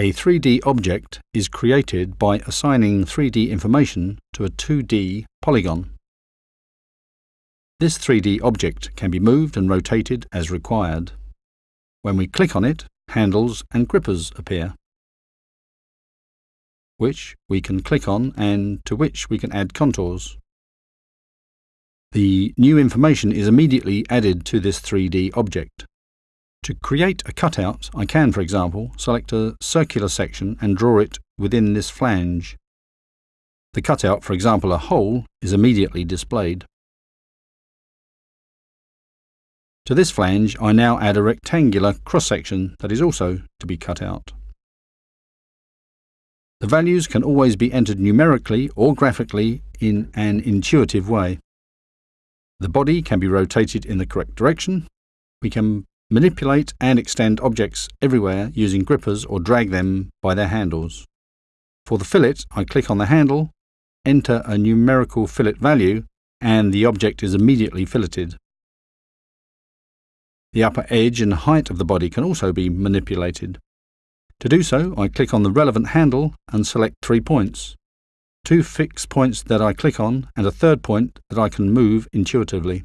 A 3D object is created by assigning 3D information to a 2D polygon. This 3D object can be moved and rotated as required. When we click on it, handles and grippers appear, which we can click on and to which we can add contours. The new information is immediately added to this 3D object. To create a cutout, I can, for example, select a circular section and draw it within this flange. The cutout, for example a hole, is immediately displayed. To this flange, I now add a rectangular cross-section that is also to be cut out. The values can always be entered numerically or graphically in an intuitive way. The body can be rotated in the correct direction. We can Manipulate and extend objects everywhere using grippers or drag them by their handles. For the fillet, I click on the handle, enter a numerical fillet value, and the object is immediately filleted. The upper edge and height of the body can also be manipulated. To do so, I click on the relevant handle and select three points. Two fixed points that I click on and a third point that I can move intuitively.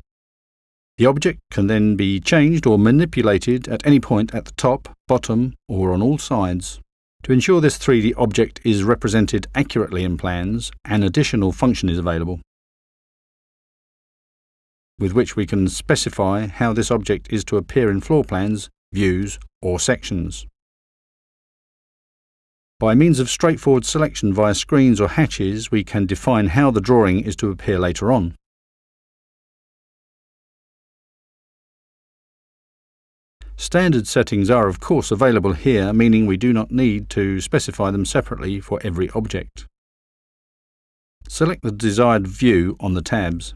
The object can then be changed or manipulated at any point at the top, bottom or on all sides. To ensure this 3D object is represented accurately in plans, an additional function is available, with which we can specify how this object is to appear in floor plans, views or sections. By means of straightforward selection via screens or hatches, we can define how the drawing is to appear later on. Standard settings are of course available here, meaning we do not need to specify them separately for every object. Select the desired view on the tabs.